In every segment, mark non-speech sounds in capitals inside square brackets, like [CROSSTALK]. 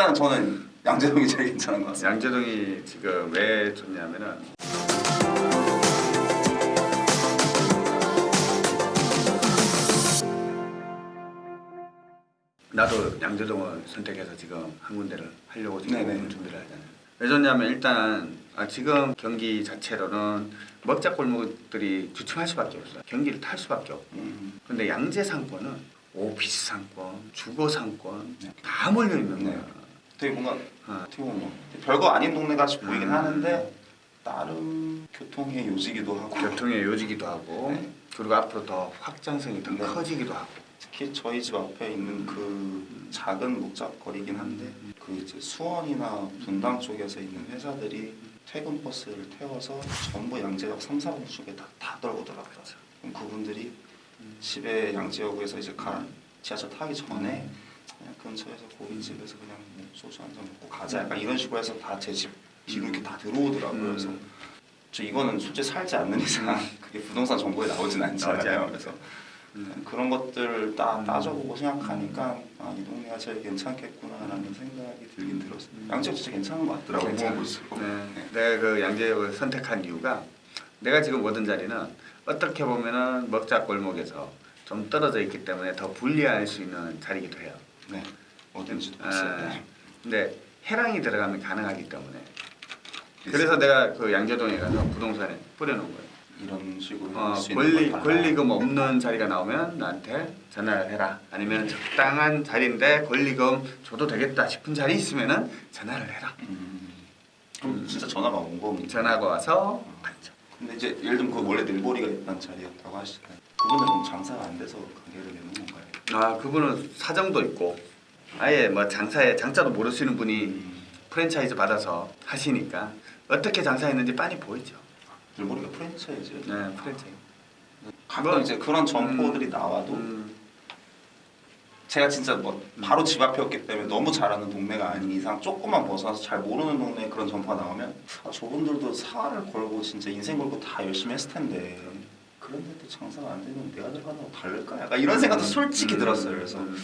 일단 저는 양재동이 제일 괜찮은 것 같습니다. 양재동이 지금 왜 좋냐면은 나도 양재동을 선택해서 지금 한 군데를 하려고 지금 네네. 준비를 하잖아요. 왜 좋냐면 일단 아, 지금 경기 자체로는 먹자 골목들이 주춤할 수밖에 없어요. 경기를 탈 수밖에 없고. 음, 근데 양재 상권은 오피스 상권, 주거 상권 네. 다 몰려 있는 네. 거야. 되게 뭔가 어. 어떻게 보면 뭐 별거 아닌 동네 같이 보이긴 음. 하는데 나름 교통의 요지기도 하고 교통의 요지기도 하고 네. 그리고 앞으로 더 확장성이 더 네. 커지기도 하고 특히 저희 집 앞에 있는 그 작은 목작거리긴 한데 그 이제 수원이나 분당 쪽에서 있는 회사들이 퇴근 버스를 태워서 전부 양재역 3, 4번 쪽에 다, 다. 그럼 그분들이 집에 양재역에서 이제 가 지하철 타기 전에 그냥 근처에서 고깃집에서 그냥 뭐 소주 한 잔 먹고 가자 약간 이런 식으로 해서 다 제 집 뒤로 이렇게 다 들어오더라고요. 음. 그래서 저 이거는 솔직히 살지 않는 이상 [LAUGHS] 그게 부동산 정보에 나오진 않잖아요. 그래서 음. 그런 것들 다 음. 따져보고 생각하니까 아, 이 동네가 제일 괜찮겠구나라는 생각이 들긴 들었어요. 양재역 진짜 괜찮은 것 같더라고요. 괜찮아요. 모아볼수록. 네. 내가 그 양재역을 선택한 이유가 내가 지금 오던 자리는 어떻게 보면은 먹자 골목에서 좀 떨어져 있기 때문에 더 불리할 수 있는 자리이기도 해요. 네. 어딘지도 아. 네. 근데 해랑이 들어가면 가능하기 때문에 그래서 내가 그 양재동에 가서 부동산에 뿌려놓은 거예요. 이런 식으로 어, 권리. 권리금 없는 자리가 나오면 나한테 전화를 해라. 아니면 적당한 자리인데 권리금 줘도 되겠다 싶은 자리 있으면은 전화를 해라. 음. 그럼 진짜 전화가 온 겁니다. 전화가 와서 앉죠. 근데 이제 예를 들면 그 원래 늘보리가 있던 자리였다고 하시잖아요. 그분들은 장사가 안 돼서 가게를 내는 건가요? 아 그분은 사정도 있고 아예 뭐 장사에 장자도 모르시는 분이 음. 프랜차이즈 받아서 하시니까 어떻게 장사했는지 빤히 보이죠. 늘보리가 프랜차이즈. 네 프랜차이즈. 가끔 뭐, 이제 그런 점포들이 음, 나와도 음, 제가 진짜 뭐 바로 집 앞이었기 때문에 너무 잘하는 동네가 아닌 이상 조금만 벗어나서 잘 모르는 동네에 그런 점포가 나오면 아, 저분들도 사활을 걸고 진짜 인생 걸고 다 열심히 했을 텐데 그런데도 장사가 안 되면 내가 거 다를까? 약간 이런 생각도 솔직히 음, 들었어요. 그래서 음,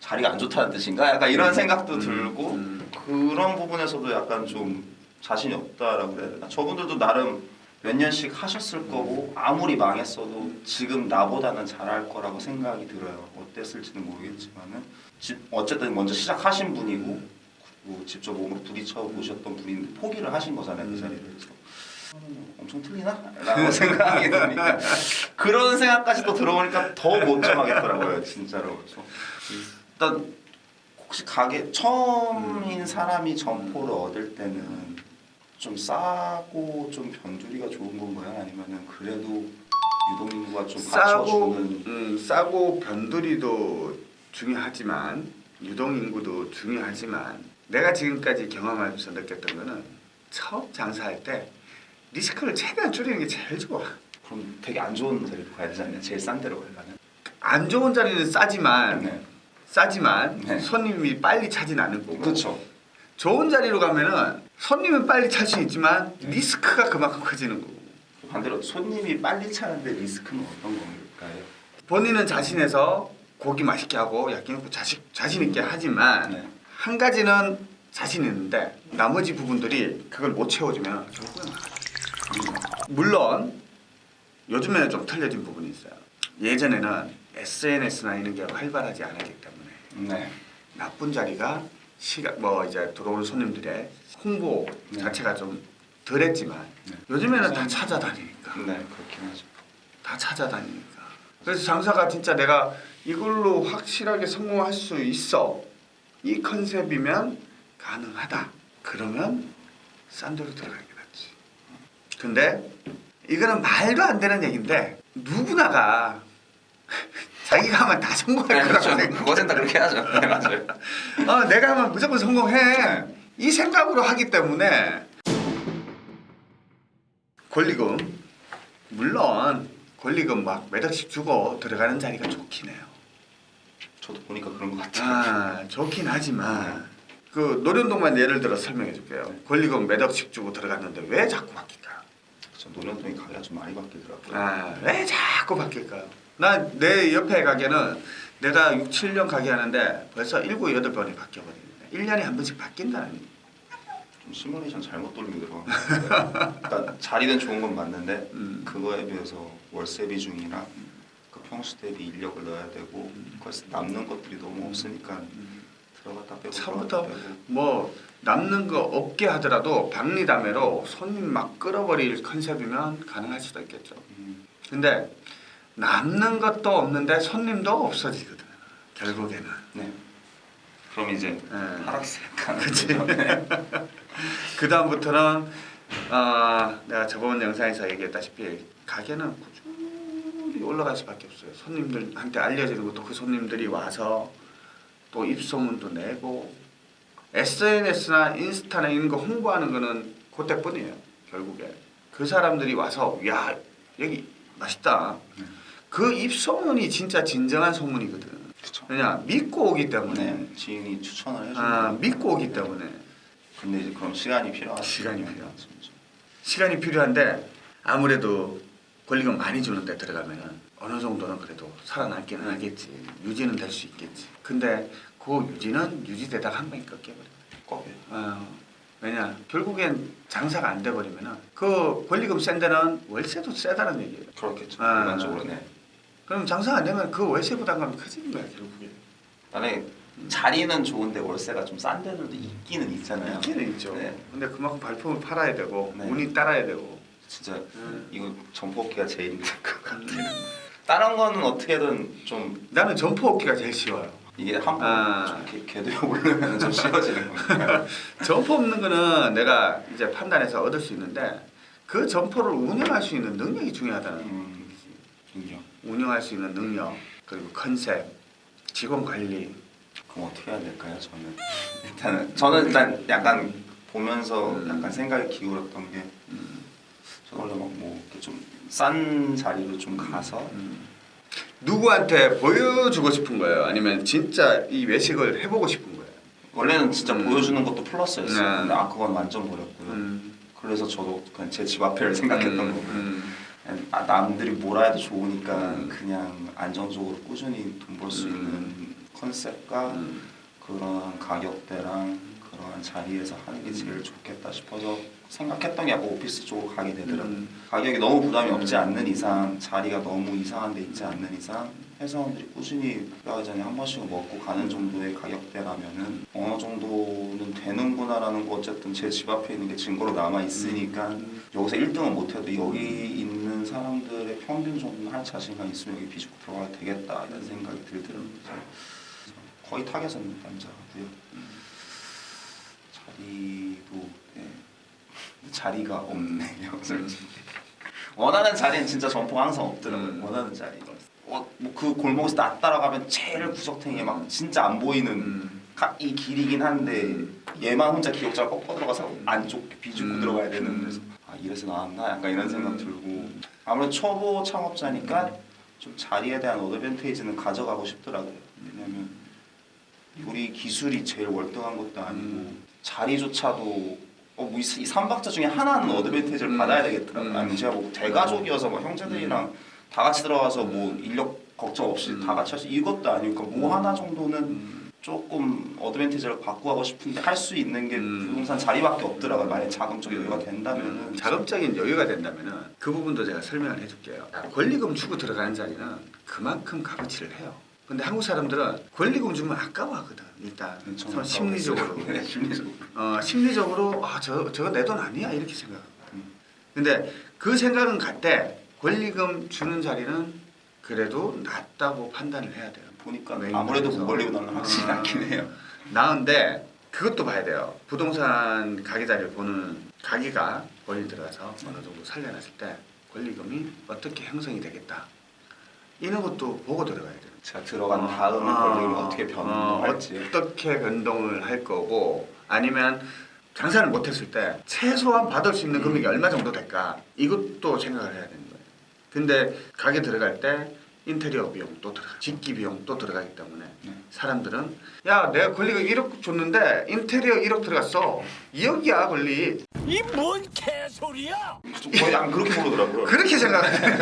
자리가 안 좋다는 뜻인가? 약간 이런 생각도 음, 들고 음. 그런 부분에서도 약간 좀 자신이 없다라고 해야 되나? 저분들도 나름 몇 년씩 하셨을 거고 아무리 망했어도 지금 나보다는 잘할 거라고 생각이 들어요. 어땠을지는 모르겠지만은 집 어쨌든 먼저 시작하신 분이고 그리고 직접 몸으로 부딪혀 보셨던 분인데 포기를 하신 거잖아요 그 자리를 음, 엄청 틀리나? 라고 생각이 드니까 [LAUGHS] 그런 생각까지 또 들어보니까 더 못 정하겠더라고요 진짜로. 그래서 일단 혹시 가게 처음인 사람이 점포를 얻을 때는 좀 싸고 좀 변두리가 좋은 건가요? 아니면은 그래도 유동인구가 좀 싸고 받쳐주는? 음, 싸고 변두리도 중요하지만 유동 인구도 중요하지만 내가 지금까지 경험하면서 느꼈던 거는 처음 장사할 때 리스크를 최대한 줄이는 게 제일 좋아. 그럼 되게 안 좋은 자리로 가야 않나요? 제일 싼 데로 가려면 안 좋은 자리는 싸지만 네. 싸지만 네. 손님이 빨리 차진 않을 거고 그렇죠 좋은 자리로 가면은 손님은 빨리 찰 수 있지만 리스크가 그만큼 커지는 거고 반대로 손님이 빨리 차는데 리스크는 어떤 건가요? 본인은 자신에서 고기 맛있게 하고 야끼니고 자식 자신 있게 하지만 네. 한 가지는 자신 있는데 나머지 부분들이 그걸 못 채워주면 결국은. 물론 요즘에는 좀 틀려진 부분이 있어요. 예전에는 SNS나 이런 게 활발하지 않았기 때문에 네. 나쁜 자리가 시각 뭐 이제 들어오는 손님들의 홍보 네. 자체가 좀 덜했지만 네. 요즘에는 다 찾아다니니까 네 그렇긴 하죠 다 찾아다니니까 그래서 장사가 진짜 내가 이걸로 확실하게 성공할 수 있어 이 컨셉이면 가능하다 그러면 싼 데로 낫지 근데 이거는 말도 안 되는 얘기인데 누구나가 자기가 하면 다 성공할 네, 거라고 그렇죠 생각 그것은 다 그렇게 하죠 네 맞아요 [LAUGHS] 어, 내가 하면 무조건 성공해. 이 생각으로 하기 때문에 권리금 물론 권리금 막몇 억씩 주고 들어가는 자리가 좋긴 해요. 저도 보니까 그런 것 같아요 아 좋긴 하지만 그 노련동만 예를 들어 설명해 줄게요. 권리금 몇 억씩 주고 들어갔는데 왜 자꾸 바뀔까? 저 노년동이 가게가 좀 많이 바뀌더라고요 아 왜 자꾸 바뀔까요? 나 내 옆에 가게는 내가 6, 7년 가게 하는데 벌써 7, 8번이 바뀌어버리는데 1년에 한 번씩 바뀐다는 좀 시뮬레이션 잘못 돌리고 들어간. 그러니까 자리는 좋은 건 맞는데 음. 그거에 비해서 월세 비중이랑 그 평수 대비 인력을 넣어야 되고 그래서 남는 것들이 너무 없으니까 빼고 처음부터 뭐 남는 거 없게 하더라도 박리담회로 손님 막 끌어버릴 컨셉이면 가능할 수도 있겠죠. 음, 근데 남는 것도 없는데 손님도 없어지거든. 결국에는. 네. 그럼 이제 네. 하락세 가는 그치. [LAUGHS] 그 다음부터는 어, 내가 저번 영상에서 얘기했다시피 가게는 꾸준히 올라갈 수밖에 없어요. 손님들한테 알려지는 것도 그 손님들이 와서 또 입소문도 내고 SNS나 인스타나 이런 거 홍보하는 거는 그때뿐이에요. 결국에 그 사람들이 와서 야 여기 맛있다. 그 입소문이 진짜 진정한 소문이거든. 그쵸. 왜냐 믿고 오기 때문에 네, 지인이 추천을 해주는 아, 거. 믿고 오기 때문에 근데 이제 그럼 시간이 필요하죠. 시간이 필요하죠. 진짜. 시간이 필요한데 아무래도 권리금 많이 주는데 들어가면은 어느 정도는 그래도 살아남기는 하겠지 유지는 될 수 있겠지 근데 그 유지는 유지되다가 한 방에 꺾여버려 꼭 어, 왜냐 결국엔 장사가 안 돼버리면 은 그 권리금 센 데는 월세도 세다는 얘기예요 그렇겠죠. 아. 일반적으로 네. 그럼 장사가 안 되면 그 월세 부담감이 커지는 거야 결국에 만약에 자리는 좋은데 월세가 좀 싼 데들도 있기는 있잖아요. 있기는 있죠 네. 근데 그만큼 발품을 팔아야 되고 네. 운이 따라야 되고 진짜 음. 이거 점포기가 제일 힘들 것 같아요. 다른 거는 어떻게든 좀 나는 점포 얻기가 제일 쉬워요 이게 한번 아. 궤- 궤도에 오르면 좀 쉬워지는 거니까. [LAUGHS] 점포 없는 거는 내가 이제 판단해서 얻을 수 있는데 그 점포를 운영할 수 있는 능력이 중요하다는 음, 인정. 운영할 수 있는 능력 그리고 컨셉 직원 관리 그럼 어떻게 해야 될까요? 저는 [LAUGHS] 일단은 저는 일단 약간 보면서 음. 약간 생각이 기울었던 게 저는 원래 막뭐 좀 싼 자리로 좀 가서 음. 누구한테 보여주고 싶은 거예요 아니면 진짜 이 외식을 해보고 싶은 거예요 원래는 진짜 음. 보여주는 것도 플러스였어요. 네. 근데 아 그건 완전 버렸고요. 음. 그래서 저도 그냥 제 집 앞에를 생각했던 음, 거고 음. 아, 남들이 뭐라 해도 좋으니까 음. 그냥 안정적으로 꾸준히 돈 벌수 음. 있는 컨셉과 음. 그런 가격대랑 그러한 자리에서 하는 게 제일 좋겠다 싶어서 생각했던 게 오피스 쪽으로 가게 되더라고요. 음. 가격이 너무 부담이 없지 않는 이상 자리가 너무 이상한 데 있지 않는 이상 회사원들이 꾸준히 일하기 전에 한 번씩은 먹고 가는 정도의 가격대라면은 어느 정도는 되는구나라는 거 어쨌든 제 집 앞에 있는 게 증거로 남아 있으니까 음. 여기서 1등은 못해도 여기 있는 사람들의 평균 정도는 할 자신감 있으면 여기 비집고 들어가야 되겠다 이런 생각이 들더라고요. 거의 타겟은 남자고요. 자리도 네. 자리가. 솔직히. [LAUGHS] 원하는 자리는 진짜 점포가 항상 없더라고요. 음. 원하는 자리. 어, 뭐그 골목에서 나 따라가면 제일 구석탱이에 막 진짜 안 보이는 음. 가- 이 길이긴 한데 얘만 혼자 기억자가 꺾어 들어가서 안쪽 비집고 음. 들어가야 되는 그래서 아 이래서 나왔나 약간 이런 생각 들고 아무래도 초보 창업자니까 좀 자리에 대한 어드밴테이지는 가져가고 싶더라고요. 왜냐면 우리 기술이 제일 월등한 것도 아니고 음. 자리조차도 어, 뭐이 이 삼박자 중에 하나는 어드밴테이지를 음. 받아야 되겠더라고요. 음. 아니면 제가 뭐 대가족이어서 뭐 형제들이랑 다 같이 들어가서 뭐 인력 걱정 없이 음. 다 같이 할 수 이것도 아니고 뭐 음. 하나 정도는 음. 조금 어드밴티지를 갖고 가고 싶은데 할 수 있는 게 음. 부동산 자리밖에 없더라고요. 만약 자금적 여유가 된다면은 자금적인 여유가 된다면은 그 부분도 제가 설명을 해줄게요. 권리금 주고 들어가는 자리는 그만큼 값어치를 해요. 근데 한국 사람들은 권리금 주면 아까워하거든. 일단 서 심리적으로, [LAUGHS] 네, 심리적으로. 어, 심리적으로 아 저 저거 내 돈 아니야 이렇게 생각하거든. 음. 근데 그 생각은 같대. 권리금 주는 자리는 그래도 낫다고 판단을 해야 돼요. 보니까 아무래도 걸리고 나는 확실히 아. 낫긴 해요. 나은데 그것도 봐야 돼요. 부동산 가게 자리를 보는 가게가 권리 들어가서 어느 정도 살려놨을 때 권리금이 어떻게 형성이 되겠다. 이런 것도 보고 들어가야 돼요. 제가 들어간 어, 다음에 어, 권리금이 어 떻게 어, 변할지. 어떻게 변동을 할 거고 아니면 장사를 못했을 때 최소한 받을 수 있는 금액이 얼마 정도 될까 이것도 생각을 해야 되는 거예요. 근데 가게 들어갈 때 인테리어 비용 또 들어가, 집기 비용 또 들어가기 때문에 네. 사람들은 야 내가 권리금 1억 줬는데 인테리어 1억 들어갔어 2억이야 권리 이 뭔 개소리야! 거의 안 그렇게 모르더라고요. 그렇게 생각해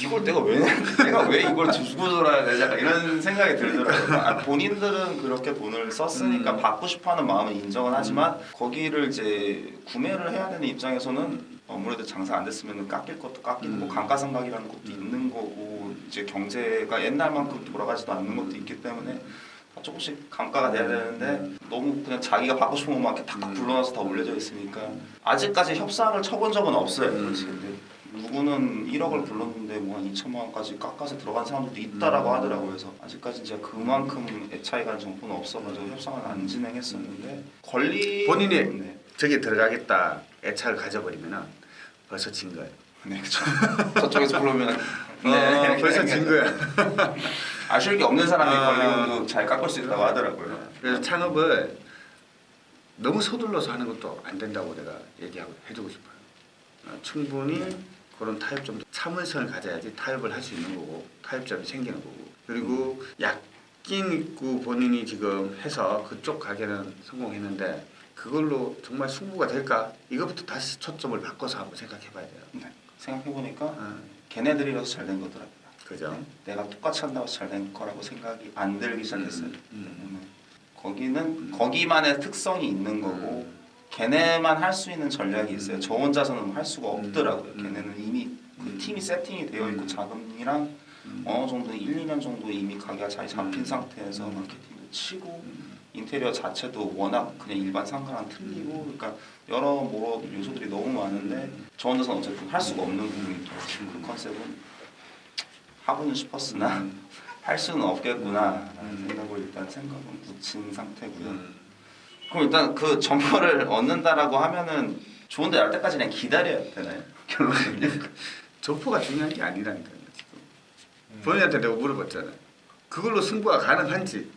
이걸 내가 왜 내가 왜 이걸 주고 돌아야 되지? 약간 이런 생각이 들더라고요. 아, 본인들은 그렇게 돈을 썼으니까 음. 받고 싶어하는 마음은 인정은 하지만 거기를 이제 구매를 해야 되는 입장에서는 아무래도 장사 안 됐으면 깎일 것도 깎이고 뭐 음. 감가상각이라는 것도 있는 거고 이제 경제가 옛날만큼 돌아가지도 않는 것도 있기 때문에 조금씩 감가가 돼야 되는데 너무 그냥 자기가 받고 싶은 것만 이렇게 탁탁 음. 불러놔서 다 올려져 있으니까 아직까지 협상을 쳐본 적은 없어요. 음. 누구는 1억을 불렀는데 뭐 한 2천만 원까지 깎아서 들어간 사람들도 있다라고 음. 하더라고요. 그래서 아직까지 제가 그만큼 애차이 간 정보는 없어가지고 협상을 안 진행했었는데 권리 본인이 네, 저기 들어가겠다 애착을 가져버리면은 벌써 진 거예요. 네 그렇죠. 저쪽에서 부르면 [LAUGHS] 어, 벌써 진 거야. [LAUGHS] 아쉬울 게 없는 사람이 아. 권리금도 잘 깎을 수 있다고 하더라고요. 그래서 창업을 너무 서둘러서 하는 것도 안 된다고 내가 얘기하고 해주고 싶어요. 어, 충분히 그런 타협점도 참을성을 가져야지 타협을 할 수 있는 거고 타협점이 생기는 거고 그리고 약긴 있고 본인이 지금 해서 그쪽 가게는 성공했는데 그걸로 정말 승부가 될까? 이거부터 다시 초점을 바꿔서 한번 생각해 봐야 돼요. 네. 생각해 보니까 어, 걔네들이라서 잘 된 거더라고요. 그죠? 내가 똑같이 한다고 잘 된 거라고 생각이 안 들기 시작했어요. 음, 음. 거기는 거기만의 특성이 있는 거고 걔네만 할 수 있는 전략이 있어요. 저 혼자서는 할 수가 없더라고요. 음. 걔네는 이미 그 음. 팀이 세팅이 되어 있고 음. 자금이랑 음. 어느 정도 1, 2년 정도 이미 가게가 잘 잡힌 음. 상태에서 음. 마케팅도 치고 음. 인테리어 자체도 워낙 그냥 일반 상가랑 틀리고 그러니까 여러 뭐 요소들이 너무 많은데 저 혼자서는 어쨌든 할 수가 없는 부분이. 지금 그 컨셉은 하고는 싶었으나 음. [LAUGHS] 할 수는 없겠구나라는 음. 생각을 일단 생각은 붙인 상태고요. 음. 그럼 일단 그 점포를 얻는다라고 하면은 좋은 데 날 때까지 그냥 기다려야 되나요? [LAUGHS] 결론은요? 점포가 중요한 게 아니라니까요 음. 본인한테 내가 물어봤잖아 그걸로 승부가 가능한지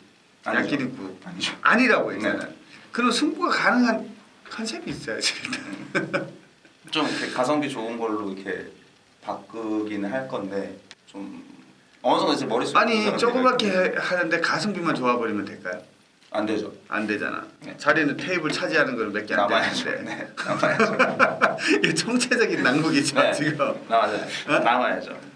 아니죠. 약기립구 아니죠. 아니라고 했잖아 그럼 승부가 가능한 컨셉이 있어야지 좀 이렇게 가성비 좋은 걸로 이렇게 바꾸기는 할 건데 좀 어느 정도 이제 머릿속에 아니 조그맣게 있고. 하는데 가성비만 좋아 버리면 될까요? 안 되죠. 안 되잖아 네. 자리는 테이블 차지하는 거는 몇개 안. 되는데 네, 남아야죠. [LAUGHS] 이게 총체적인 낭국이죠 네. 지금 남아야죠. 어? 남아야죠.